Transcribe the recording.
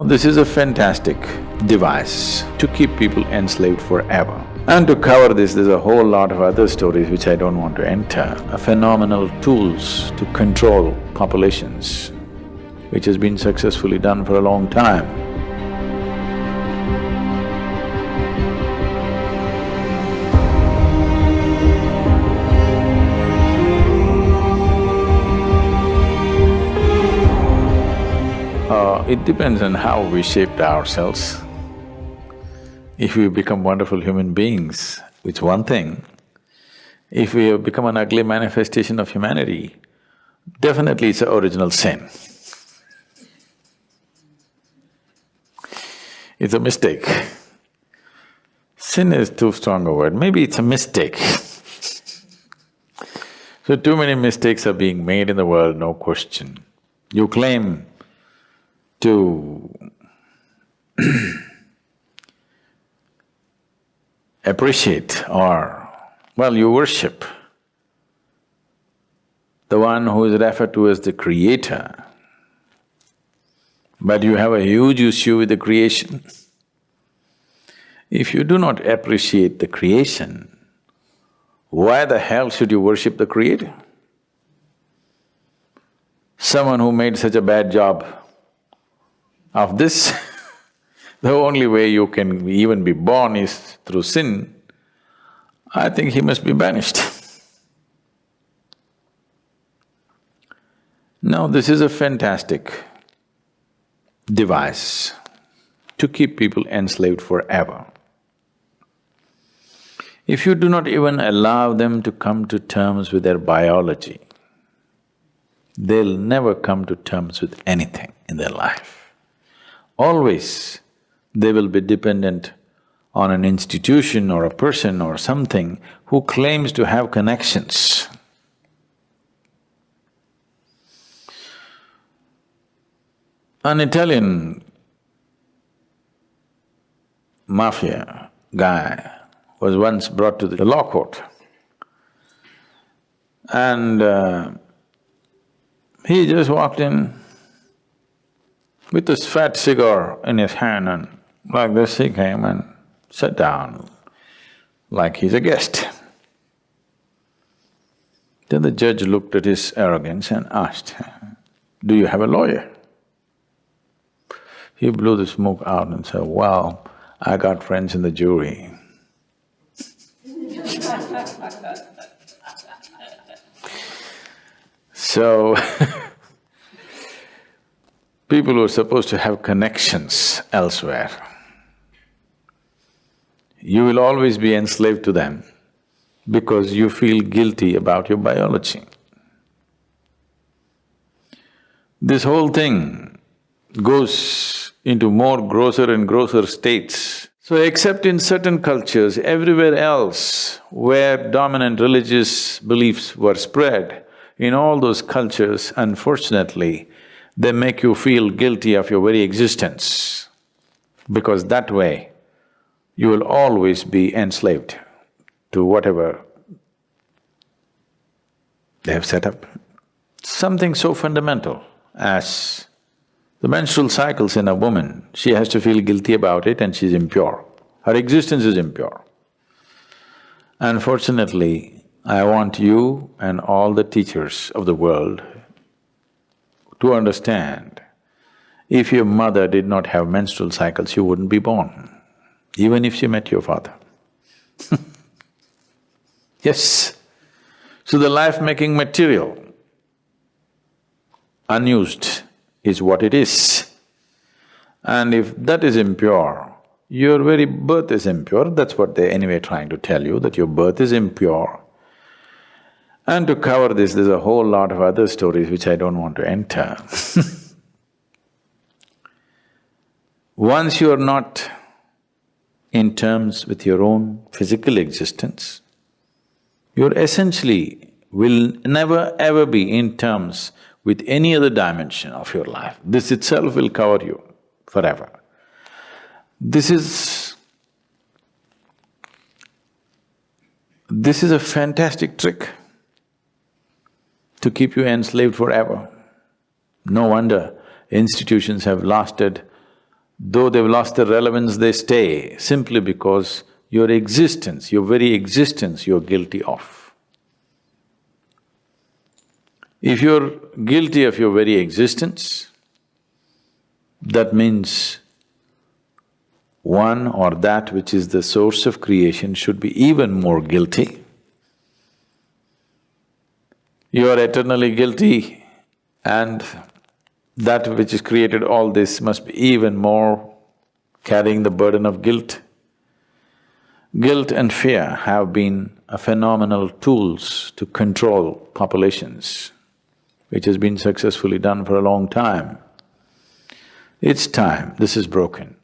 This is a fantastic device to keep people enslaved forever. And to cover this, there's a whole lot of other stories which I don't want to enter, phenomenal tools to control populations, which has been successfully done for a long time. It depends on how we shaped ourselves. If we become wonderful human beings, it's one thing. If we have become an ugly manifestation of humanity, definitely it's an original sin. It's a mistake. Sin is too strong a word, maybe it's a mistake. so too many mistakes are being made in the world, no question. You claim to appreciate or, well, you worship the one who is referred to as the creator, but you have a huge issue with the creation. If you do not appreciate the creation, why the hell should you worship the creator? Someone who made such a bad job of this, the only way you can even be born is through sin, I think he must be banished. now, this is a fantastic device to keep people enslaved forever. If you do not even allow them to come to terms with their biology, they'll never come to terms with anything in their life always they will be dependent on an institution or a person or something who claims to have connections. An Italian mafia guy was once brought to the law court and uh, he just walked in with this fat cigar in his hand and like this he came and sat down like he's a guest. Then the judge looked at his arrogance and asked, do you have a lawyer? He blew the smoke out and said, well, I got friends in the jury. so people who are supposed to have connections elsewhere, you will always be enslaved to them because you feel guilty about your biology. This whole thing goes into more grosser and grosser states. So except in certain cultures, everywhere else where dominant religious beliefs were spread, in all those cultures, unfortunately, they make you feel guilty of your very existence because that way you will always be enslaved to whatever they have set up. Something so fundamental as the menstrual cycles in a woman, she has to feel guilty about it and she's impure. Her existence is impure. Unfortunately, I want you and all the teachers of the world to understand, if your mother did not have menstrual cycles, you wouldn't be born, even if she met your father. yes. So the life-making material, unused, is what it is. And if that is impure, your very birth is impure, that's what they're anyway trying to tell you, that your birth is impure. And to cover this, there's a whole lot of other stories which I don't want to enter Once you are not in terms with your own physical existence, you're essentially will never ever be in terms with any other dimension of your life. This itself will cover you forever. This is… this is a fantastic trick to keep you enslaved forever. No wonder institutions have lasted though they've lost their relevance, they stay simply because your existence, your very existence, you're guilty of. If you're guilty of your very existence, that means one or that which is the source of creation should be even more guilty. You are eternally guilty and that which has created all this must be even more carrying the burden of guilt. Guilt and fear have been a phenomenal tools to control populations, which has been successfully done for a long time. It's time this is broken.